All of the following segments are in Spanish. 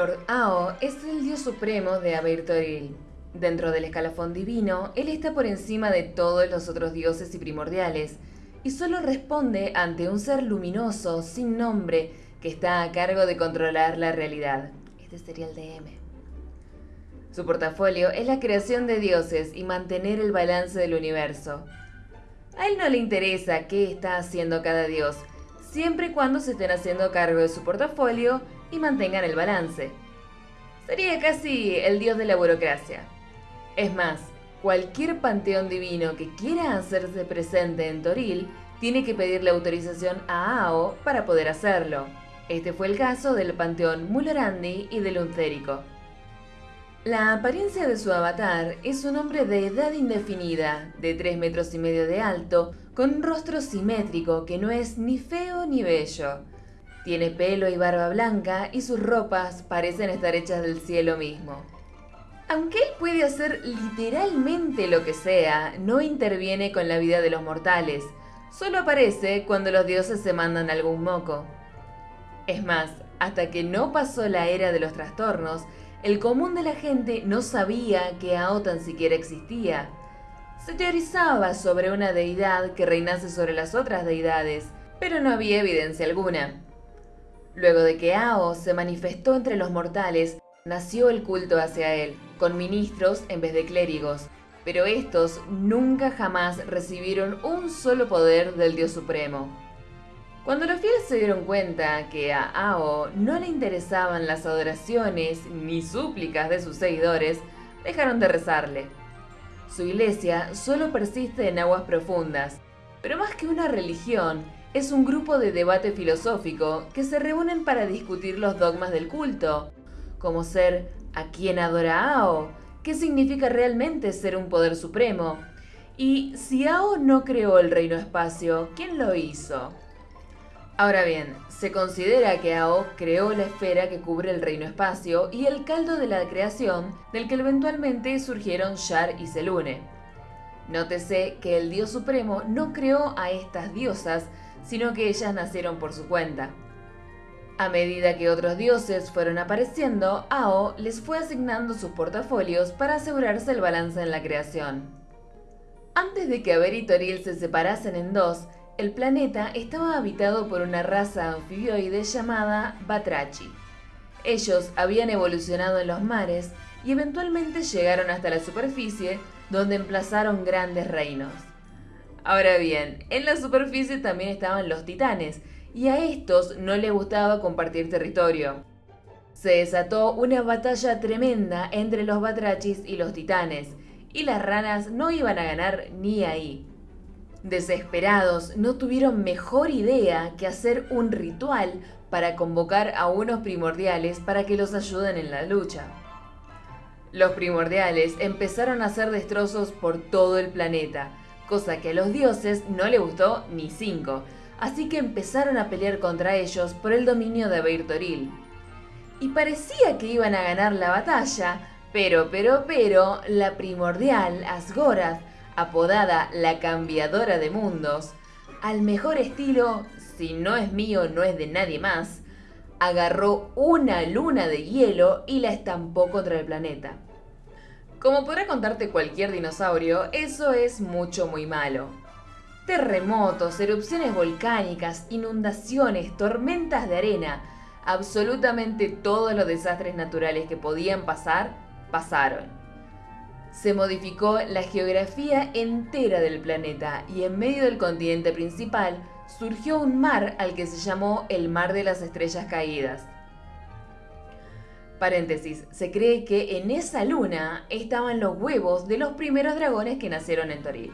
Lord Ao es el dios supremo de Abeir Toril. Dentro del escalafón divino, él está por encima de todos los otros dioses y primordiales, y solo responde ante un ser luminoso, sin nombre, que está a cargo de controlar la realidad. Este sería el DM. Su portafolio es la creación de dioses y mantener el balance del universo. A él no le interesa qué está haciendo cada dios, siempre y cuando se estén haciendo cargo de su portafolio y mantengan el balance. Sería casi el dios de la burocracia. Es más, cualquier panteón divino que quiera hacerse presente en Toril tiene que pedirle autorización a Ao para poder hacerlo. Este fue el caso del panteón Mulorandi y del Uncérico. La apariencia de su avatar es un hombre de edad indefinida, de 3 metros y medio de alto, con un rostro simétrico que no es ni feo ni bello. Tiene pelo y barba blanca y sus ropas parecen estar hechas del cielo mismo. Aunque él puede hacer literalmente lo que sea, no interviene con la vida de los mortales, solo aparece cuando los dioses se mandan algún moco. Es más, hasta que no pasó la era de los trastornos, el común de la gente no sabía que Ao tan siquiera existía. Se teorizaba sobre una deidad que reinase sobre las otras deidades, pero no había evidencia alguna. Luego de que Ao se manifestó entre los mortales, nació el culto hacia él, con ministros en vez de clérigos, pero estos nunca jamás recibieron un solo poder del Dios Supremo. Cuando los fieles se dieron cuenta que a Ao no le interesaban las adoraciones ni súplicas de sus seguidores, dejaron de rezarle. Su iglesia solo persiste en aguas profundas, pero más que una religión, es un grupo de debate filosófico que se reúnen para discutir los dogmas del culto, como ser ¿a quién adora Ao? ¿Qué significa realmente ser un poder supremo? Y si Ao no creó el reino espacio, ¿quién lo hizo? Ahora bien, se considera que Ao creó la esfera que cubre el reino espacio y el caldo de la creación del que eventualmente surgieron Shar y Selune. Nótese que el dios supremo no creó a estas diosas, sino que ellas nacieron por su cuenta. A medida que otros dioses fueron apareciendo, Ao les fue asignando sus portafolios para asegurarse el balance en la creación. Antes de que Aber y Toril se separasen en dos, el planeta estaba habitado por una raza anfibioide llamada Batrachi. Ellos habían evolucionado en los mares y eventualmente llegaron hasta la superficie, donde emplazaron grandes reinos. Ahora bien, en la superficie también estaban los titanes, y a estos no les gustaba compartir territorio. Se desató una batalla tremenda entre los batrachis y los titanes, y las ranas no iban a ganar ni ahí. Desesperados, no tuvieron mejor idea que hacer un ritual para convocar a unos primordiales para que los ayuden en la lucha. Los primordiales empezaron a hacer destrozos por todo el planeta, cosa que a los dioses no le gustó ni cinco, así que empezaron a pelear contra ellos por el dominio de Abeir Toril. Y parecía que iban a ganar la batalla, pero, pero, pero, la primordial, Asgorath, apodada la cambiadora de mundos, al mejor estilo, si no es mío, no es de nadie más, agarró una luna de hielo y la estampó contra el planeta. Como podrá contarte cualquier dinosaurio, eso es mucho muy malo. Terremotos, erupciones volcánicas, inundaciones, tormentas de arena, absolutamente todos los desastres naturales que podían pasar, pasaron. Se modificó la geografía entera del planeta y en medio del continente principal surgió un mar al que se llamó el Mar de las Estrellas Caídas. Paréntesis, se cree que en esa luna estaban los huevos de los primeros dragones que nacieron en Toril.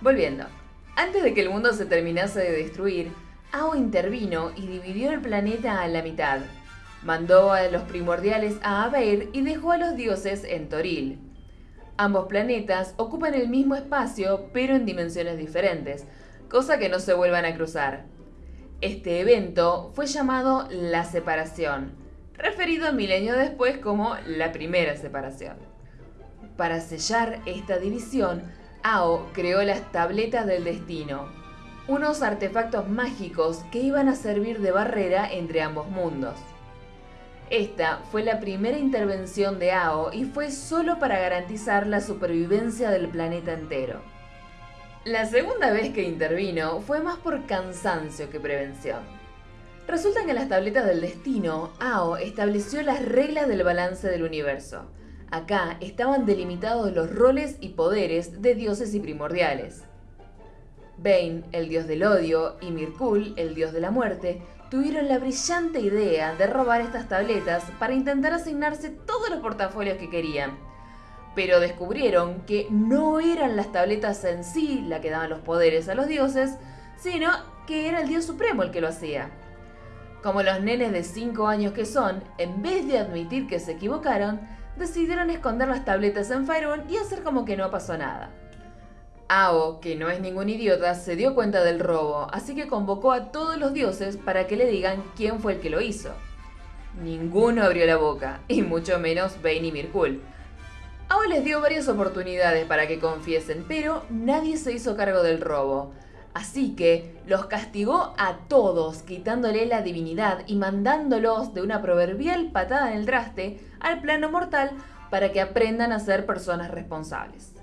Volviendo, antes de que el mundo se terminase de destruir, Ao intervino y dividió el planeta a la mitad. Mandó a los primordiales a Abeir y dejó a los dioses en Toril. Ambos planetas ocupan el mismo espacio pero en dimensiones diferentes, cosa que no se vuelvan a cruzar. Este evento fue llamado la separación referido milenio después como la primera separación. Para sellar esta división, Ao creó las tabletas del destino, unos artefactos mágicos que iban a servir de barrera entre ambos mundos. Esta fue la primera intervención de AO y fue solo para garantizar la supervivencia del planeta entero. La segunda vez que intervino fue más por cansancio que prevención. Resulta que en las tabletas del destino, AO estableció las reglas del balance del universo. Acá estaban delimitados los roles y poderes de dioses y primordiales. Bane, el dios del odio, y Mirkul, el dios de la muerte, tuvieron la brillante idea de robar estas tabletas para intentar asignarse todos los portafolios que querían. Pero descubrieron que no eran las tabletas en sí la que daban los poderes a los dioses, sino que era el dios supremo el que lo hacía. Como los nenes de 5 años que son, en vez de admitir que se equivocaron, decidieron esconder las tabletas en Fireone y hacer como que no pasó nada. Ao, que no es ningún idiota, se dio cuenta del robo, así que convocó a todos los dioses para que le digan quién fue el que lo hizo. Ninguno abrió la boca, y mucho menos Bane y Mirkul. Ao les dio varias oportunidades para que confiesen, pero nadie se hizo cargo del robo. Así que los castigó a todos, quitándole la divinidad y mandándolos de una proverbial patada en el traste al plano mortal para que aprendan a ser personas responsables.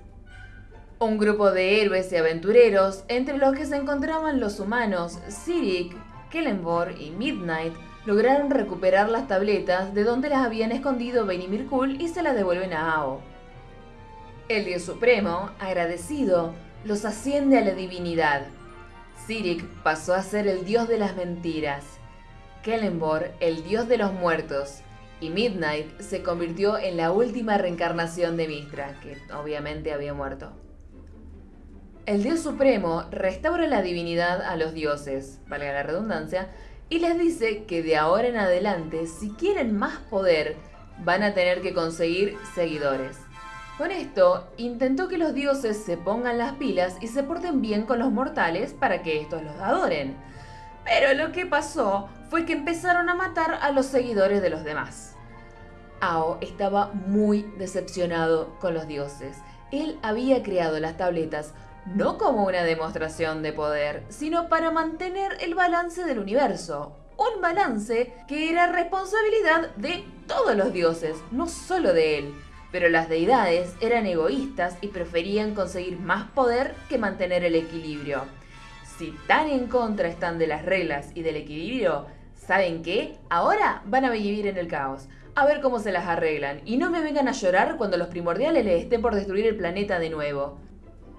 Un grupo de héroes y aventureros, entre los que se encontraban los humanos Sirik, Kellenborg y Midnight, lograron recuperar las tabletas de donde las habían escondido Bane y Mirkul y se las devuelven a Ao. El dios supremo, agradecido, los asciende a la divinidad. Sirik pasó a ser el dios de las mentiras, Kellenborg el dios de los muertos, y Midnight se convirtió en la última reencarnación de Mistra, que obviamente había muerto. El dios supremo restaura la divinidad a los dioses, valga la redundancia, y les dice que de ahora en adelante, si quieren más poder, van a tener que conseguir seguidores. Con esto, intentó que los dioses se pongan las pilas y se porten bien con los mortales para que estos los adoren. Pero lo que pasó fue que empezaron a matar a los seguidores de los demás. Ao estaba muy decepcionado con los dioses. Él había creado las tabletas no como una demostración de poder, sino para mantener el balance del universo. Un balance que era responsabilidad de todos los dioses, no solo de él. Pero las deidades eran egoístas y preferían conseguir más poder que mantener el equilibrio. Si tan en contra están de las reglas y del equilibrio, ¿saben qué? Ahora van a vivir en el caos. A ver cómo se las arreglan. Y no me vengan a llorar cuando los primordiales les estén por destruir el planeta de nuevo.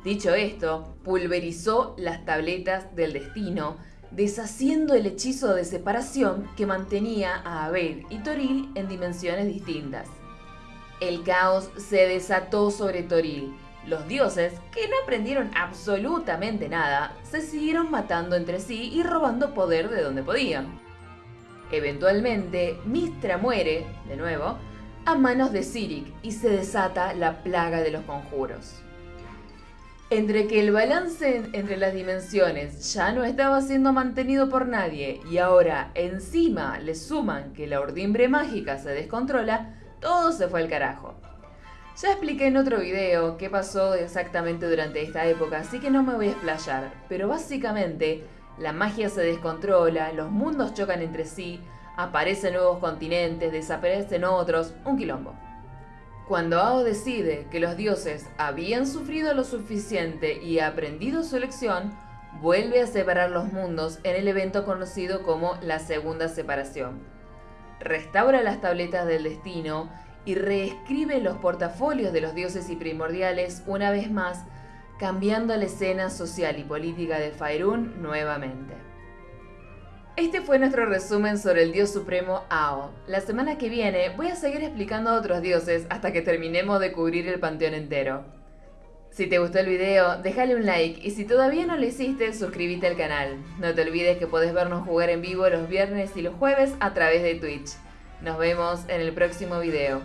Dicho esto, pulverizó las tabletas del destino, deshaciendo el hechizo de separación que mantenía a Abel y Toril en dimensiones distintas. El caos se desató sobre Toril. Los dioses, que no aprendieron absolutamente nada, se siguieron matando entre sí y robando poder de donde podían. Eventualmente, Mistra muere, de nuevo, a manos de Sirik y se desata la plaga de los conjuros. Entre que el balance entre las dimensiones ya no estaba siendo mantenido por nadie y ahora encima le suman que la urdimbre mágica se descontrola, todo se fue al carajo. Ya expliqué en otro video qué pasó exactamente durante esta época, así que no me voy a explayar, pero básicamente la magia se descontrola, los mundos chocan entre sí, aparecen nuevos continentes, desaparecen otros, un quilombo. Cuando Ao decide que los dioses habían sufrido lo suficiente y aprendido su lección, vuelve a separar los mundos en el evento conocido como la Segunda Separación. Restaura las tabletas del destino y reescribe los portafolios de los dioses y primordiales una vez más, cambiando la escena social y política de Faerun nuevamente. Este fue nuestro resumen sobre el dios supremo Ao. La semana que viene voy a seguir explicando a otros dioses hasta que terminemos de cubrir el panteón entero. Si te gustó el video, déjale un like y si todavía no lo hiciste, suscríbete al canal. No te olvides que podés vernos jugar en vivo los viernes y los jueves a través de Twitch. Nos vemos en el próximo video.